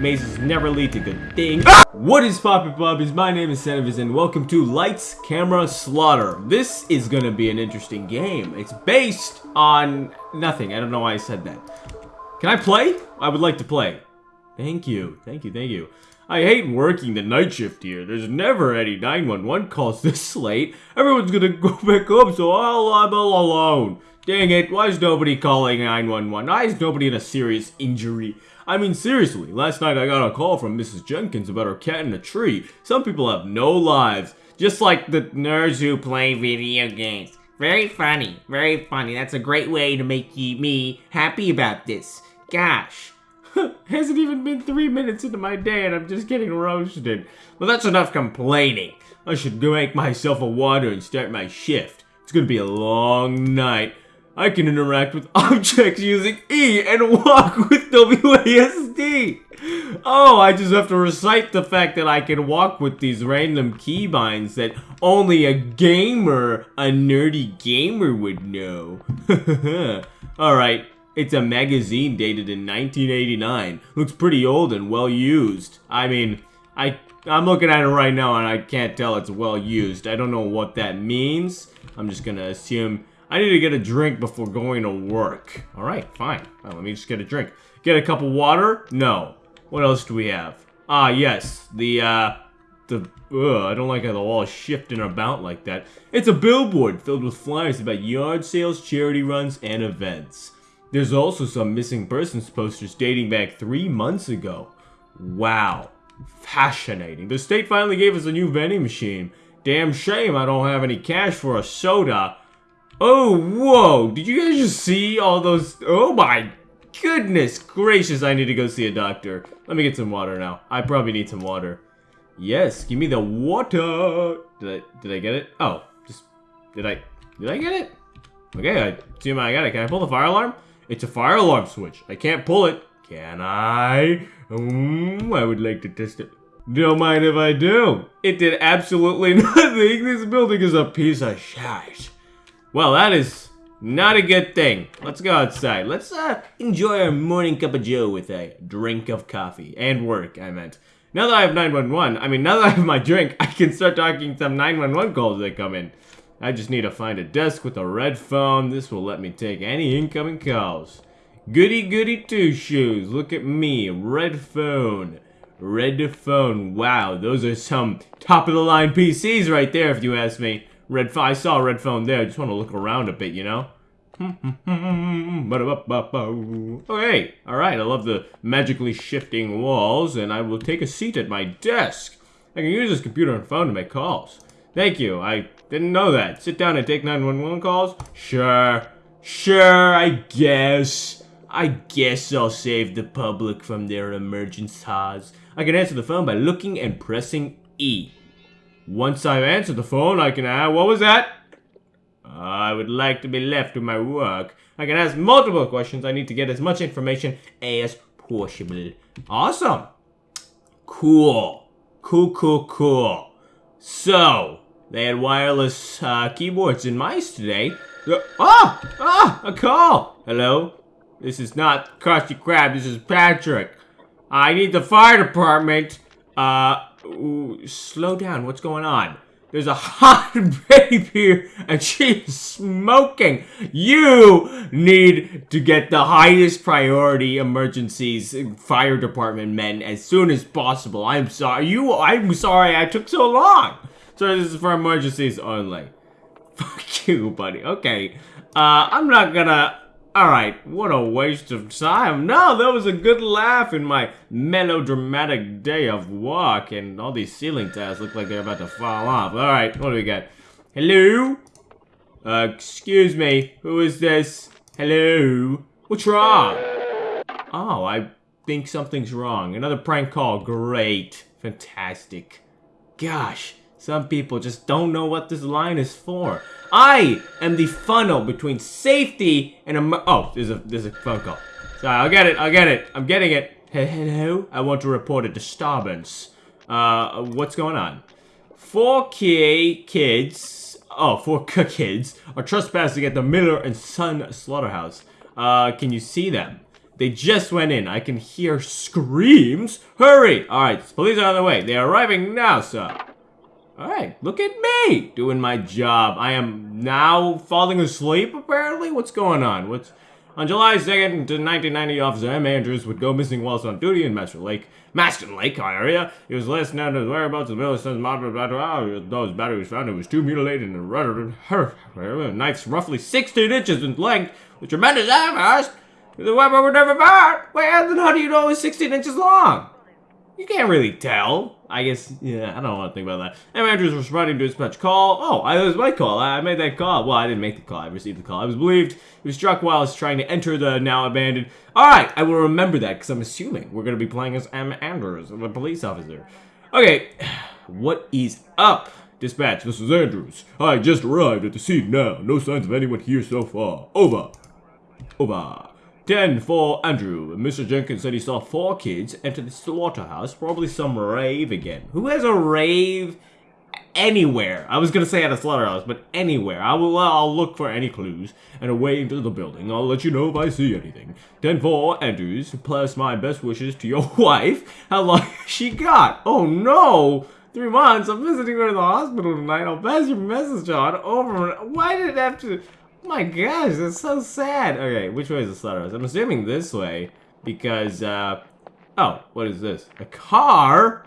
Mazes never lead to good things. What is poppin' puppies? My name is Senevis and welcome to Lights, Camera, Slaughter. This is gonna be an interesting game. It's based on nothing. I don't know why I said that. Can I play? I would like to play. Thank you, thank you, thank you. I hate working the night shift here. There's never any 911 calls this late. Everyone's gonna go back home, so I'll, I'm all alone. Dang it, why is nobody calling 911? Why is nobody in a serious injury? I mean, seriously, last night I got a call from Mrs. Jenkins about her cat in a tree. Some people have no lives, just like the nerds who play video games. Very funny, very funny. That's a great way to make me happy about this. Gosh. Hasn't even been three minutes into my day and I'm just getting roasted. Well, that's enough complaining. I should go make myself a water and start my shift. It's gonna be a long night. I can interact with objects using E and walk with WASD. Oh, I just have to recite the fact that I can walk with these random keybinds that only a gamer, a nerdy gamer would know. Alright, it's a magazine dated in 1989. Looks pretty old and well used. I mean, I, I'm looking at it right now and I can't tell it's well used. I don't know what that means. I'm just gonna assume I need to get a drink before going to work. Alright, fine. Well, let me just get a drink. Get a cup of water? No. What else do we have? Ah, yes. The, uh, the, ugh, I don't like how the wall is shifting about like that. It's a billboard filled with flyers about yard sales, charity runs, and events. There's also some missing persons posters dating back three months ago. Wow. Fascinating. The state finally gave us a new vending machine. Damn shame I don't have any cash for a soda. Oh, whoa. Did you guys just see all those? Oh my goodness gracious. I need to go see a doctor. Let me get some water now. I probably need some water. Yes, give me the water. Did I, did I get it? Oh, just, did I, did I get it? Okay, I assume I got it. Can I pull the fire alarm? It's a fire alarm switch. I can't pull it. Can I? Mm, I would like to test it. Don't mind if I do. It did absolutely nothing. This building is a piece of shit. Well, that is not a good thing. Let's go outside. Let's uh, enjoy our morning cup of joe with a drink of coffee. And work, I meant. Now that I have 911, I mean, now that I have my drink, I can start talking some 911 calls that come in. I just need to find a desk with a red phone. This will let me take any incoming calls. Goody goody two shoes. Look at me. Red phone. Red phone. Wow, those are some top of the line PCs right there if you ask me. Red. I saw a red phone there. I just want to look around a bit, you know? Okay, oh, alright, I love the magically shifting walls, and I will take a seat at my desk. I can use this computer and phone to make calls. Thank you, I didn't know that. Sit down and take 911 calls? Sure. Sure, I guess. I guess I'll save the public from their emergencies. I can answer the phone by looking and pressing E. Once I've answered the phone, I can ask, what was that? I would like to be left to my work. I can ask multiple questions. I need to get as much information as possible. Awesome. Cool. Cool, cool, cool. So, they had wireless uh, keyboards and mice today. Uh, ah! Ah! A call! Hello? This is not Krusty Krab, this is Patrick. I need the fire department. Uh, ooh, slow down, what's going on? There's a hot babe here and she's smoking. You need to get the highest priority emergencies fire department men as soon as possible. I'm sorry. You I'm sorry I took so long. So this is for emergencies only. Fuck you, buddy. Okay. Uh I'm not gonna Alright, what a waste of time. No, that was a good laugh in my melodramatic day of work, and all these ceiling tiles look like they're about to fall off. Alright, what do we got? Hello? Uh, excuse me, who is this? Hello? What's wrong? Oh, I think something's wrong. Another prank call, great. Fantastic. Gosh, some people just don't know what this line is for. I am the funnel between safety and a. Oh, there's a there's a phone call. Sorry, I'll get it. I'll get it. I'm getting it. Hello. I want to report a disturbance. Uh, what's going on? Four K kids. Oh, four K kids are trespassing at the Miller and Son slaughterhouse. Uh, can you see them? They just went in. I can hear screams. Hurry! Alright, police are on the way. They are arriving now, sir. Alright, look at me doing my job. I am now falling asleep, apparently? What's going on? What's... On July 2nd, 1990, Officer M. Andrews would go missing whilst on duty in Master Lake, Maston Lake area. He was last known his whereabouts in the middle of blah, blah, blah. Though his body was found, it was too mutilated and her knife's roughly 16 inches in length, with tremendous hammers. The weapon would never found. Wait, then how do you know it was 16 inches long? You can't really tell. I guess, yeah, I don't want to think about that. M. Andrews responding to his dispatch call. Oh, I, was my call. I, I made that call. Well, I didn't make the call. I received the call. I was believed he was struck while I was trying to enter the now abandoned. All right, I will remember that because I'm assuming we're going to be playing as M. Andrews, the police officer. Okay, what is up? Dispatch, this is Andrews. I just arrived at the scene now. No signs of anyone here so far. Over. Over. 10 for Andrew. Mr. Jenkins said he saw four kids enter the slaughterhouse, probably some rave again. Who has a rave anywhere? I was gonna say at a slaughterhouse, but anywhere. I will. Uh, I'll look for any clues and away into the building. I'll let you know if I see anything. 10 for Andrews. Plus my best wishes to your wife. How long she got? Oh no! Three months. I'm visiting her in the hospital tonight. I'll pass your message on. Over. Why did it have to? My gosh, that's so sad. Okay, which way is the slaughterhouse? I'm assuming this way because, uh, oh, what is this? A car?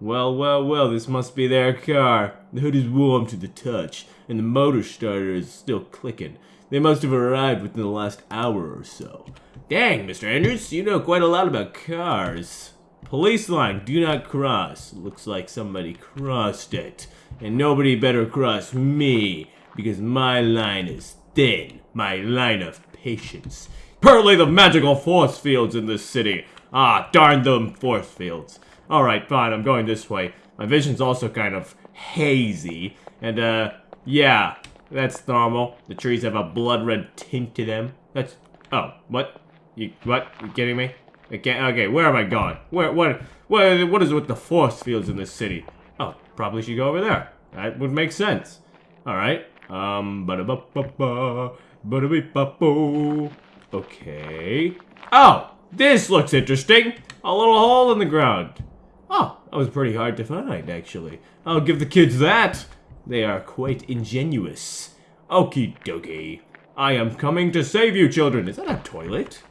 Well, well, well, this must be their car. The hood is warm to the touch, and the motor starter is still clicking. They must have arrived within the last hour or so. Dang, Mr. Andrews, you know quite a lot about cars. Police line, do not cross. Looks like somebody crossed it. And nobody better cross me, because my line is thin, my line of patience. Apparently the magical force fields in this city. Ah, darn them force fields. Alright, fine, I'm going this way. My vision's also kind of hazy. And, uh, yeah, that's normal. The trees have a blood red tint to them. That's, oh, what? You, what? You kidding me? Okay, okay, where am I going? Where, what, what, what is with the force fields in this city? Oh, probably should go over there. That would make sense. Alright, um, ba da ba ba ba ba da ba. Okay. Oh, this looks interesting. A little hole in the ground. Oh, that was pretty hard to find, actually. I'll give the kids that. They are quite ingenuous. Okie dokie. I am coming to save you, children. Is that a toilet?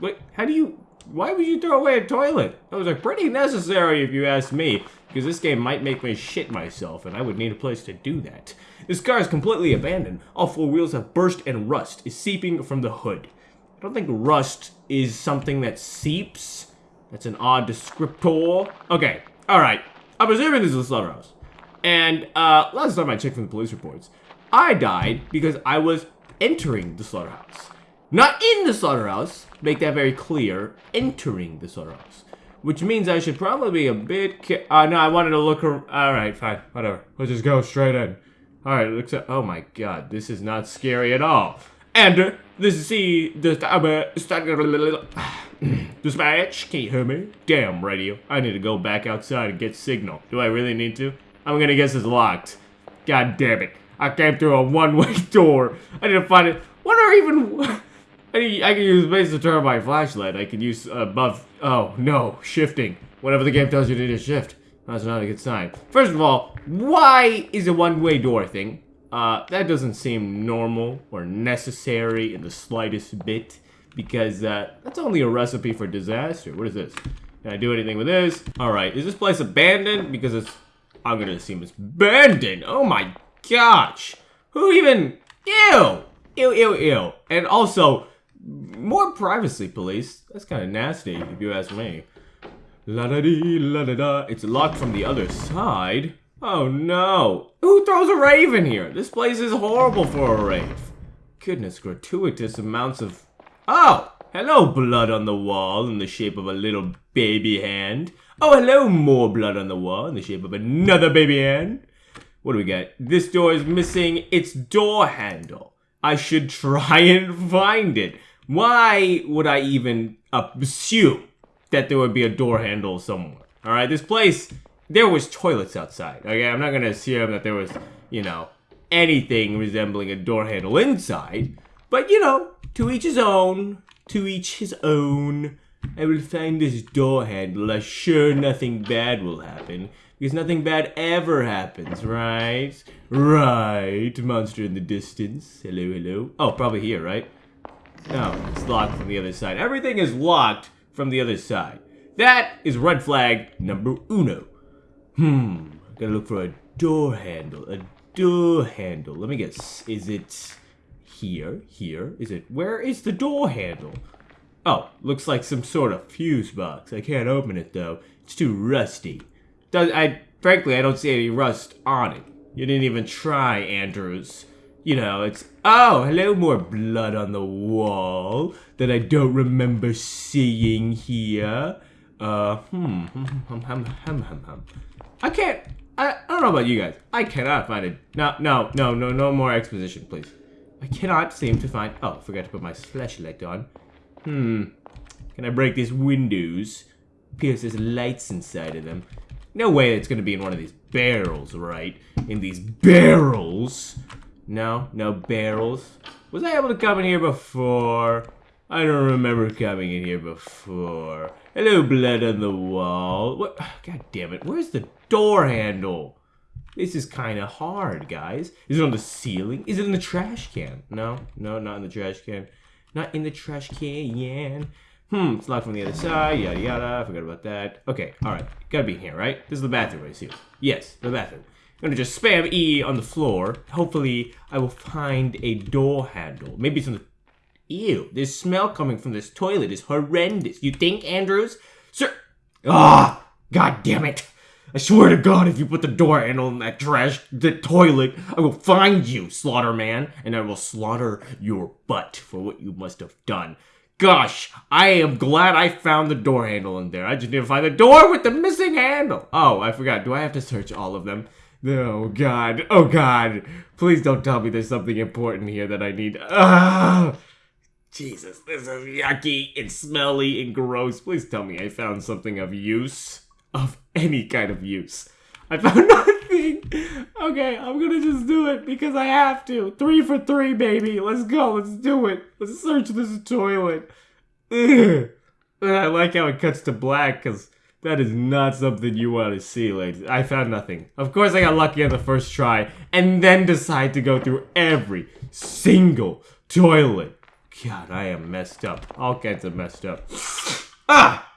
Wait, how do you... Why would you throw away a toilet? Those are pretty necessary if you ask me, because this game might make me shit myself, and I would need a place to do that. This car is completely abandoned. All four wheels have burst and rust is seeping from the hood. I don't think rust is something that seeps. That's an odd descriptor. Okay, alright. I'm assuming this is a slaughterhouse. And uh, last time I checked from the police reports, I died because I was entering the slaughterhouse. Not in the slaughterhouse, make that very clear, entering the slaughterhouse. Which means I should probably be a bit Uh, no, I wanted to look Alright, fine, whatever. Let's just go straight in. Alright, looks like- oh my god, this is not scary at all. And uh, this is the, the, dispatch, can you hear me? Damn radio, I need to go back outside and get signal. Do I really need to? I'm gonna guess it's locked. God damn it. I came through a one-way door. I need to find it. What are even... I, can use base to turn on my flashlight. I can use above... Oh, no. Shifting. Whatever the game tells you to do, shift. That's not a good sign. First of all, why is a one-way door thing? Uh, that doesn't seem normal or necessary in the slightest bit because uh, that's only a recipe for disaster. What is this? Can I do anything with this? All right, is this place abandoned? Because it's, I'm gonna assume it's abandoned. Oh my gosh. Who even, ew, ew, ew, ew. And also, more privacy, police. That's kind of nasty, if you ask me. La da dee, la da da. It's locked from the other side. Oh no. Who throws a rave in here? This place is horrible for a rave. Goodness, gratuitous amounts of... Oh! Hello, blood on the wall in the shape of a little baby hand. Oh, hello, more blood on the wall in the shape of another baby hand. What do we get? This door is missing its door handle. I should try and find it. Why would I even assume that there would be a door handle somewhere. All right, this place, there was toilets outside. Okay, I'm not gonna assume that there was, you know, anything resembling a door handle inside. But you know, to each his own. To each his own. I will find this door handle. I'm sure nothing bad will happen. Because nothing bad ever happens, right? Right. Monster in the distance. Hello, hello. Oh, probably here, right? No, it's locked from the other side. Everything is locked from the other side. That is red flag number uno. Hmm. Gotta look for a door handle. A door handle. Let me guess. Is it here? Here? Is it? Where is the door handle? Oh, looks like some sort of fuse box. I can't open it though. It's too rusty. Does I frankly I don't see any rust on it. You didn't even try, Andrews. You know, it's oh, hello, more blood on the wall that I don't remember seeing here. Uh, hmm, hum, hum, hum, hum. I can't. I, I don't know about you guys. I cannot find it. No, no, no, no, no more exposition, please. I cannot seem to find. Oh, forgot to put my flashlight on. Hmm. Can I break these windows? Pierce there's lights inside of them. No way it's gonna be in one of these barrels, right? In these barrels. No, no barrels. Was I able to come in here before? I don't remember coming in here before. Hello, blood on the wall. What? God damn it. Where's the door handle? This is kind of hard, guys. Is it on the ceiling? Is it in the trash can? No, no, not in the trash can. Not in the trash can. Hmm, it's locked from the other side, yada yada. I forgot about that. Okay, alright. Gotta be in here, right? This is the bathroom, I assume. Yes, the bathroom. I'm gonna just spam E on the floor. Hopefully, I will find a door handle. Maybe it's in the. Ew, this smell coming from this toilet is horrendous. You think, Andrews? Sir. Ah! God damn it! I swear to God, if you put the door handle in that trash, the toilet, I will find you, Slaughter Man, and I will slaughter your butt for what you must have done. Gosh, I am glad I found the door handle in there. I just need to find the door with the missing handle. Oh, I forgot. Do I have to search all of them? Oh, God. Oh, God. Please don't tell me there's something important here that I need. Ah! Jesus, this is yucky and smelly and gross. Please tell me I found something of use. Of any kind of use. I found nothing. Okay, I'm gonna just do it because I have to. Three for three, baby. Let's go. Let's do it. Let's search this toilet. Ugh. I like how it cuts to black because that is not something you want to see, ladies. I found nothing. Of course, I got lucky on the first try and then decide to go through every single toilet. God, I am messed up. All kinds of messed up. ah!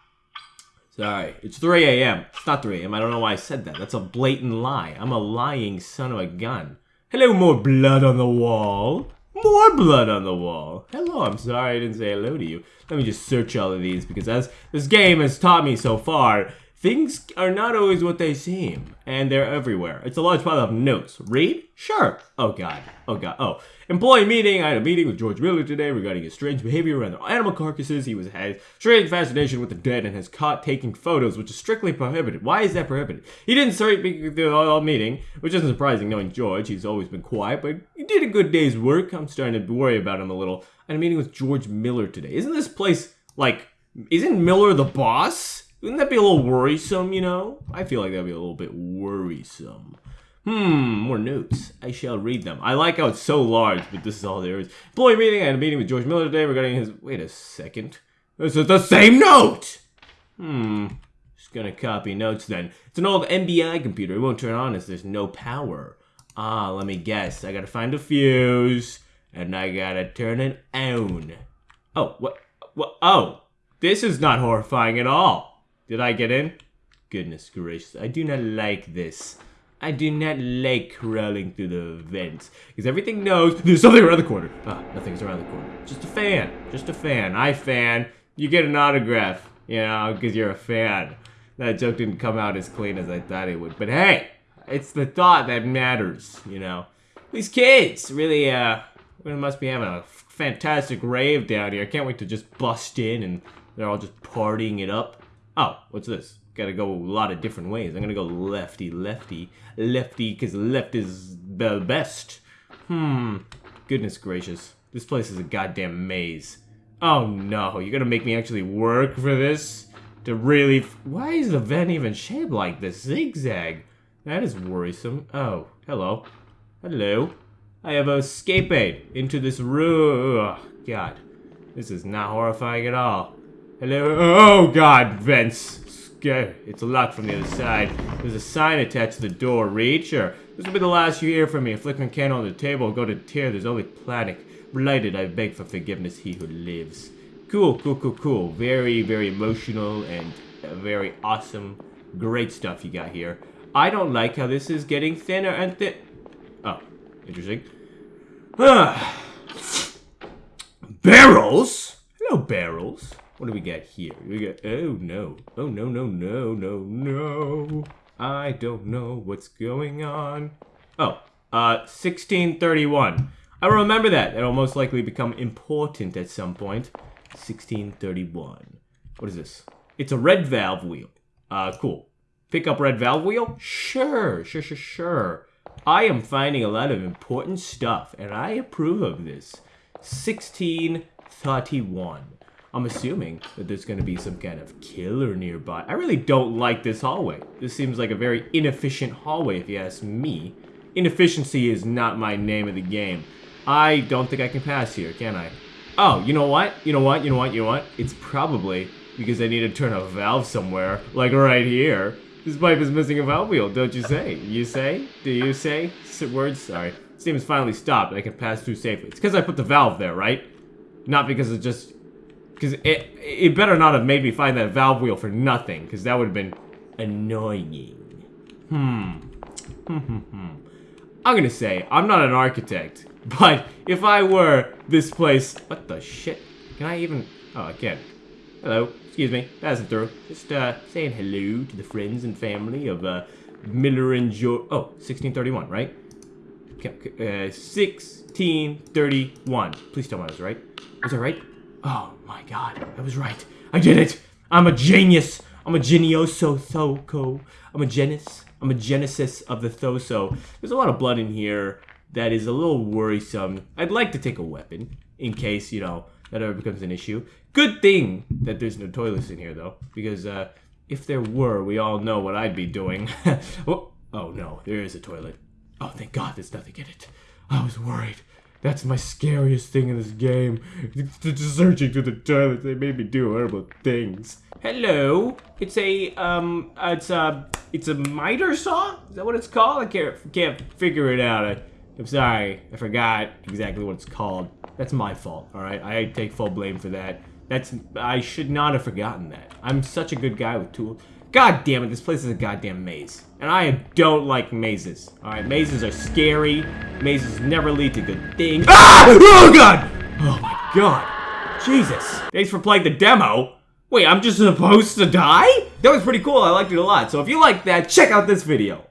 Sorry, it's 3 a.m. It's not 3 a.m. I don't know why I said that. That's a blatant lie. I'm a lying son of a gun. Hello, more blood on the wall. More blood on the wall. Hello, I'm sorry I didn't say hello to you. Let me just search all of these because as this game has taught me so far, things are not always what they seem. And they're everywhere. It's a large pile of notes. Read? Sure. Oh god. Oh god. Oh. Employee meeting. I had a meeting with George Miller today regarding his strange behavior around the animal carcasses. He was had strange fascination with the dead and has caught taking photos, which is strictly prohibited. Why is that prohibited? He didn't start the all meeting, which isn't surprising knowing George. He's always been quiet, but he did a good day's work. I'm starting to worry about him a little. I had a meeting with George Miller today. Isn't this place like? Isn't Miller the boss? Wouldn't that be a little worrisome, you know? I feel like that'd be a little bit worrisome. Hmm, more notes. I shall read them. I like how it's so large, but this is all there is. Employee meeting. I had a meeting with George Miller today regarding his. Wait a second. This is the same note! Hmm. Just gonna copy notes then. It's an old MBI computer. It won't turn on as there's no power. Ah, let me guess. I gotta find a fuse, and I gotta turn it on. Oh, what? What? Oh, this is not horrifying at all. Did I get in? Goodness gracious, I do not like this. I do not like crawling through the vents. Because everything knows there's something around the corner. Ah, nothing's around the corner. Just a fan. Just a fan. I fan. You get an autograph. You know, because you're a fan. That joke didn't come out as clean as I thought it would. But hey, it's the thought that matters, you know. These kids really, uh, we must be having a fantastic rave down here. I can't wait to just bust in and they're all just partying it up. Oh, what's this? Gotta go a lot of different ways. I'm gonna go lefty, lefty, lefty, because left is the best. Hmm. Goodness gracious. This place is a goddamn maze. Oh no, you're gonna make me actually work for this? To really. Why is the vent even shaped like this? Zigzag. That is worrisome. Oh, hello. Hello. I have a escape aid into this room. Oh, God. This is not horrifying at all. Hello? Oh god, Vince. It's locked from the other side. There's a sign attached to the door. Read? Sure. This will be the last you hear from me. A flickering candle on the table go to tear. There's only planet. Blighted, I beg for forgiveness, he who lives. Cool, cool, cool, cool. Very, very emotional and very awesome. Great stuff you got here. I don't like how this is getting thinner and thin. Oh, interesting. Barrels? Hello, barrels. What do we got here? We got. Oh no! Oh no! No! No! No! No! I don't know what's going on. Oh, uh, 1631. I remember that. It'll most likely become important at some point. 1631. What is this? It's a red valve wheel. Uh, cool. Pick up red valve wheel? Sure, sure, sure, sure. I am finding a lot of important stuff, and I approve of this. 1631. I'm assuming that there's going to be some kind of killer nearby. I really don't like this hallway. This seems like a very inefficient hallway, if you ask me. Inefficiency is not my name of the game. I don't think I can pass here, can I? Oh, you know what? You know what? You know what? You know what? It's probably because I need to turn a valve somewhere, like right here. This pipe is missing a valve wheel, don't you say? You say? Do you say? Words? Sorry. Steam has finally stopped. I can pass through safely. It's because I put the valve there, right? Not because it just because it, it better not have made me find that valve wheel for nothing, because that would have been annoying. Hmm. I'm gonna say, I'm not an architect, but if I were, this place... What the shit? Can I even... Oh, I can. Hello. Excuse me. Passing through. Just, uh, saying hello to the friends and family of, uh, Miller and George... Oh, 1631, right? Okay, Uh, 1631. Please tell me I was right. Was I right? Oh my god, I was right. I did it! I'm a genius! I'm a genioso thoko. I'm a genus. I'm a genesis of the thoso. There's a lot of blood in here that is a little worrisome. I'd like to take a weapon in case, you know, that ever becomes an issue. Good thing that there's no toilets in here, though, because uh, if there were, we all know what I'd be doing. oh, oh no, there is a toilet. Oh, thank God there's nothing in it. I was worried. That's my scariest thing in this game. Searching through the toilets, they made me do horrible things. Hello, it's a um, it's a it's a miter saw. Is that what it's called? I can't can't figure it out. I, I'm sorry, I forgot exactly what it's called. That's my fault. All right, I take full blame for that. That's I should not have forgotten that. I'm such a good guy with tools. God damn it, this place is a goddamn maze. And I don't like mazes. Alright, mazes are scary. Mazes never lead to good things. Ah! Oh god! Oh my god. Jesus. Thanks for playing the demo. Wait, I'm just supposed to die? That was pretty cool. I liked it a lot. So if you like that, check out this video.